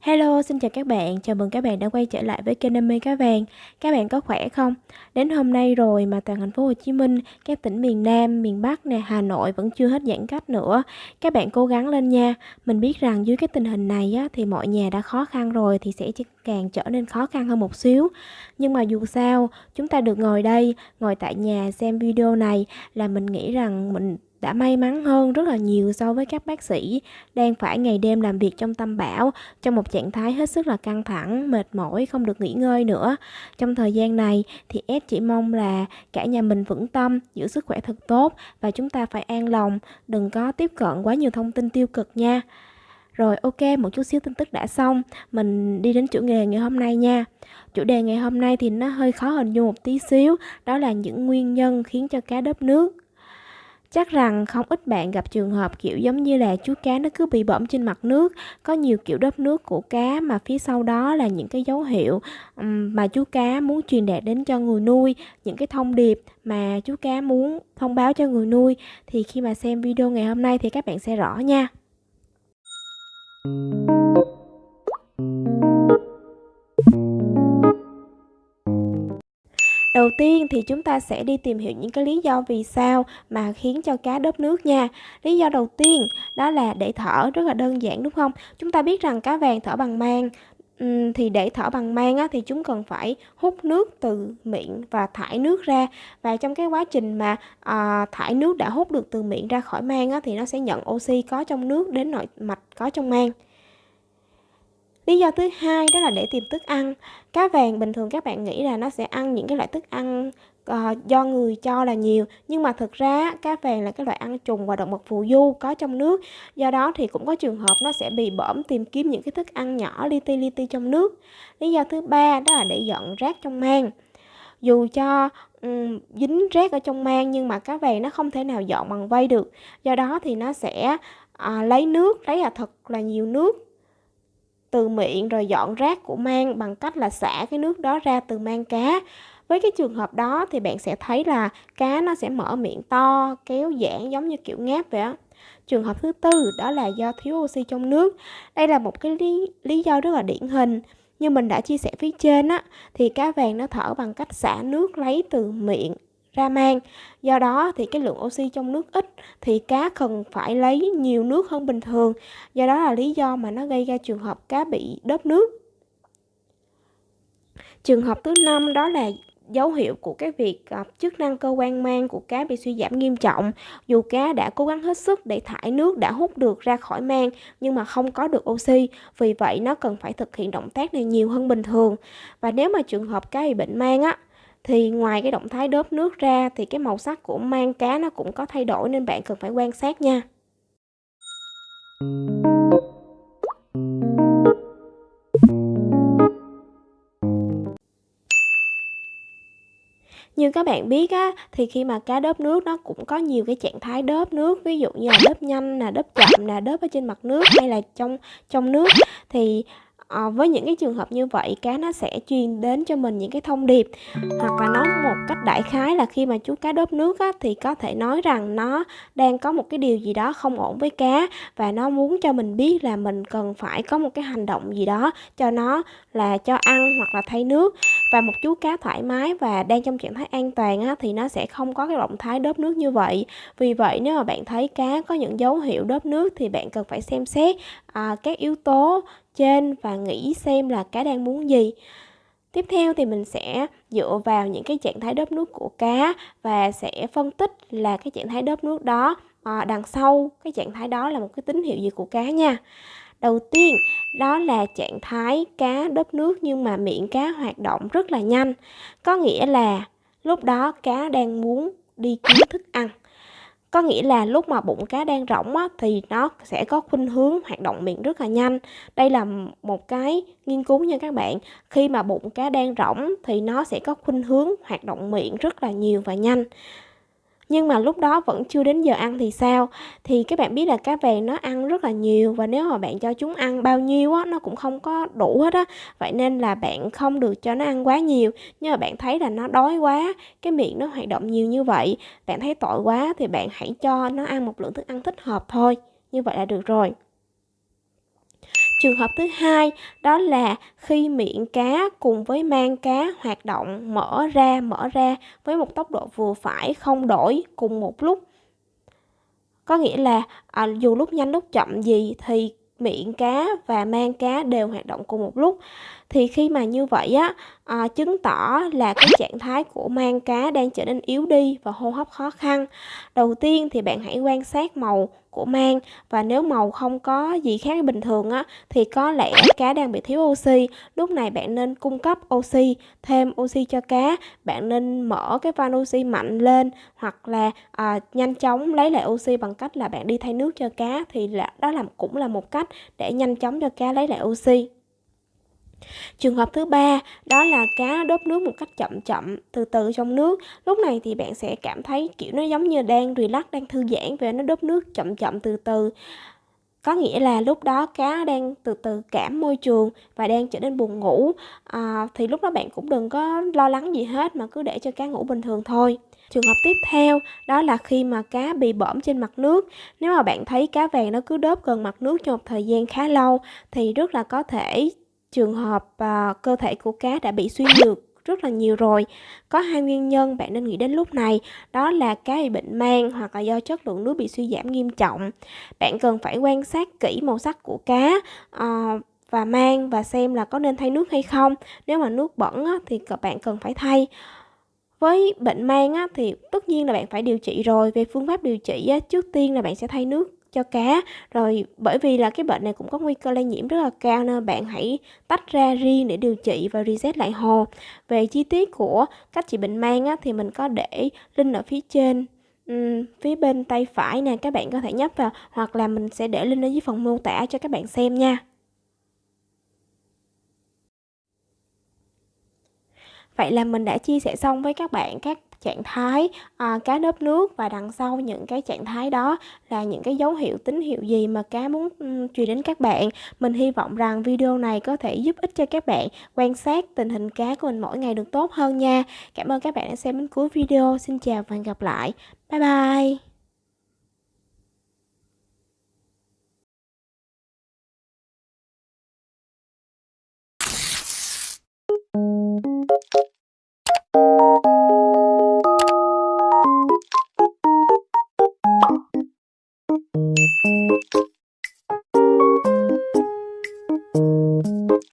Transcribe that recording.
Hello, xin chào các bạn, chào mừng các bạn đã quay trở lại với kênh Đam mê cá vàng. Các bạn có khỏe không? Đến hôm nay rồi mà toàn thành phố Hồ Chí Minh, các tỉnh miền Nam, miền Bắc nè, Hà Nội vẫn chưa hết giãn cách nữa. Các bạn cố gắng lên nha. Mình biết rằng dưới cái tình hình này á, thì mọi nhà đã khó khăn rồi thì sẽ càng trở nên khó khăn hơn một xíu. Nhưng mà dù sao, chúng ta được ngồi đây, ngồi tại nhà xem video này là mình nghĩ rằng mình đã may mắn hơn rất là nhiều so với các bác sĩ đang phải ngày đêm làm việc trong tâm bão trong một trạng thái hết sức là căng thẳng, mệt mỏi, không được nghỉ ngơi nữa. Trong thời gian này thì S chỉ mong là cả nhà mình vững tâm, giữ sức khỏe thật tốt và chúng ta phải an lòng, đừng có tiếp cận quá nhiều thông tin tiêu cực nha. Rồi ok, một chút xíu tin tức đã xong, mình đi đến chủ đề ngày hôm nay nha. Chủ đề ngày hôm nay thì nó hơi khó hình dung một tí xíu, đó là những nguyên nhân khiến cho cá đớp nước. Chắc rằng không ít bạn gặp trường hợp kiểu giống như là chú cá nó cứ bị bõm trên mặt nước, có nhiều kiểu đớp nước của cá mà phía sau đó là những cái dấu hiệu mà chú cá muốn truyền đạt đến cho người nuôi, những cái thông điệp mà chú cá muốn thông báo cho người nuôi thì khi mà xem video ngày hôm nay thì các bạn sẽ rõ nha. Đầu tiên thì chúng ta sẽ đi tìm hiểu những cái lý do vì sao mà khiến cho cá đớp nước nha. Lý do đầu tiên đó là để thở rất là đơn giản đúng không? Chúng ta biết rằng cá vàng thở bằng mang thì để thở bằng mang á, thì chúng cần phải hút nước từ miệng và thải nước ra và trong cái quá trình mà à, thải nước đã hút được từ miệng ra khỏi mang á, thì nó sẽ nhận oxy có trong nước đến nội mạch có trong mang Lý do thứ hai đó là để tìm thức ăn. Cá vàng bình thường các bạn nghĩ là nó sẽ ăn những cái loại thức ăn uh, do người cho là nhiều nhưng mà thực ra cá vàng là cái loại ăn trùng và động vật phù du có trong nước. Do đó thì cũng có trường hợp nó sẽ bị bõm tìm kiếm những cái thức ăn nhỏ li ti li ti trong nước. Lý do thứ ba đó là để dọn rác trong mang. Dù cho um, dính rác ở trong mang nhưng mà cá vàng nó không thể nào dọn bằng vây được. Do đó thì nó sẽ uh, lấy nước lấy là thật là nhiều nước từ miệng rồi dọn rác của mang bằng cách là xả cái nước đó ra từ mang cá. Với cái trường hợp đó thì bạn sẽ thấy là cá nó sẽ mở miệng to kéo giãn giống như kiểu ngáp vậy á. Trường hợp thứ tư đó là do thiếu oxy trong nước. Đây là một cái lý, lý do rất là điển hình. Như mình đã chia sẻ phía trên á thì cá vàng nó thở bằng cách xả nước lấy từ miệng ra mang. Do đó thì cái lượng oxy trong nước ít thì cá cần phải lấy nhiều nước hơn bình thường. Do đó là lý do mà nó gây ra trường hợp cá bị đớp nước. Trường hợp thứ năm đó là dấu hiệu của cái việc uh, chức năng cơ quan mang của cá bị suy giảm nghiêm trọng dù cá đã cố gắng hết sức để thải nước đã hút được ra khỏi mang nhưng mà không có được oxy vì vậy nó cần phải thực hiện động tác này nhiều hơn bình thường và nếu mà trường hợp cá bị bệnh mang á thì ngoài cái động thái đớp nước ra thì cái màu sắc của mang cá nó cũng có thay đổi nên bạn cần phải quan sát nha. Như các bạn biết á, thì khi mà cá đớp nước nó cũng có nhiều cái trạng thái đớp nước, ví dụ như là đớp nhanh là đớp chậm là đớp ở trên mặt nước hay là trong trong nước. Thì à, với những cái trường hợp như vậy cá nó sẽ truyền đến cho mình những cái thông điệp. Hoặc là nói một cách đại khái là khi mà chú cá đớp nước á, thì có thể nói rằng nó đang có một cái điều gì đó không ổn với cá và nó muốn cho mình biết là mình cần phải có một cái hành động gì đó cho nó là cho ăn hoặc là thay nước. Và một chú cá thoải mái và đang trong trạng thái an toàn á, thì nó sẽ không có cái động thái đớp nước như vậy. Vì vậy nếu mà bạn thấy cá có những dấu hiệu đớp nước thì bạn cần phải xem xét à, các yếu tố trên và nghĩ xem là cá đang muốn gì Tiếp theo thì mình sẽ dựa vào những cái trạng thái đớp nước của cá và sẽ phân tích là cái trạng thái đớp nước đó à, đằng sau cái trạng thái đó là một cái tín hiệu gì của cá nha. Đầu tiên đó là trạng thái cá đớp nước nhưng mà miệng cá hoạt động rất là nhanh. Có nghĩa là lúc đó cá đang muốn đi kiếm thức ăn có nghĩa là lúc mà bụng cá đang rỗng á, thì nó sẽ có khuynh hướng hoạt động miệng rất là nhanh. Đây là một cái nghiên cứu nha các bạn. Khi mà bụng cá đang rỗng thì nó sẽ có khuynh hướng hoạt động miệng rất là nhiều và nhanh. Nhưng mà lúc đó vẫn chưa đến giờ ăn thì sao? Thì các bạn biết là cá vàng nó ăn rất là nhiều và nếu mà bạn cho chúng ăn bao nhiêu á, nó cũng không có đủ hết á. Vậy nên là bạn không được cho nó ăn quá nhiều. Nhưng mà bạn thấy là nó đói quá, cái miệng nó hoạt động nhiều như vậy, bạn thấy tội quá thì bạn hãy cho nó ăn một lượng thức ăn thích hợp thôi. Như vậy là được rồi. Trường hợp thứ hai đó là khi miệng cá cùng với mang cá hoạt động mở ra mở ra với một tốc độ vừa phải không đổi cùng một lúc. Có nghĩa là à, dù lúc nhanh lúc chậm gì thì miệng cá và mang cá đều hoạt động cùng một lúc thì khi mà như vậy á à, chứng tỏ là cái trạng thái của mang cá đang trở nên yếu đi và hô hấp khó khăn đầu tiên thì bạn hãy quan sát màu của mang và nếu màu không có gì khác bình thường á thì có lẽ cá đang bị thiếu oxy. Lúc này bạn nên cung cấp oxy thêm oxy cho cá. Bạn nên mở cái van oxy mạnh lên hoặc là à, nhanh chóng lấy lại oxy bằng cách là bạn đi thay nước cho cá. Thì là đó là cũng là một cách để nhanh chóng cho cá lấy lại oxy. Trường hợp thứ ba đó là cá đốt nước một cách chậm chậm, từ từ trong nước. Lúc này thì bạn sẽ cảm thấy kiểu nó giống như đang relax, đang thư giãn và nó đốt nước chậm chậm từ từ. Có nghĩa là lúc đó cá đang từ từ cảm môi trường và đang trở nên buồn ngủ. À, thì lúc đó bạn cũng đừng có lo lắng gì hết mà cứ để cho cá ngủ bình thường thôi. Trường hợp tiếp theo đó là khi mà cá bị bõm trên mặt nước. Nếu mà bạn thấy cá vàng nó cứ đớp gần mặt nước trong một thời gian khá lâu thì rất là có thể trường hợp à, cơ thể của cá đã bị suy nhược rất là nhiều rồi. Có hai nguyên nhân bạn nên nghĩ đến lúc này, đó là cá bị bệnh mang hoặc là do chất lượng nước bị suy giảm nghiêm trọng. Bạn cần phải quan sát kỹ màu sắc của cá à, và mang và xem là có nên thay nước hay không. Nếu mà nước bẩn á, thì bạn cần phải thay. Với bệnh mang á, thì tất nhiên là bạn phải điều trị rồi. Về phương pháp điều trị á, trước tiên là bạn sẽ thay nước cho cá. Rồi bởi vì là cái bệnh này cũng có nguy cơ lây nhiễm rất là cao nên bạn hãy tách ra riêng để điều trị và reset lại hồ. Về chi tiết của cách trị bệnh mang á, thì mình có để link ở phía trên um, phía bên tay phải nè các bạn có thể nhấp vào hoặc là mình sẽ để link ở dưới phần mô tả cho các bạn xem nha. Vậy là mình đã chia sẻ xong với các bạn các trạng thái à, cá đớp nước và đằng sau những cái trạng thái đó là những cái dấu hiệu tín hiệu gì mà cá muốn um, truyền đến các bạn. Mình hy vọng rằng video này có thể giúp ích cho các bạn quan sát tình hình cá của mình mỗi ngày được tốt hơn nha. Cảm ơn các bạn đã xem đến cuối video. Xin chào và hẹn gặp lại. Bye bye.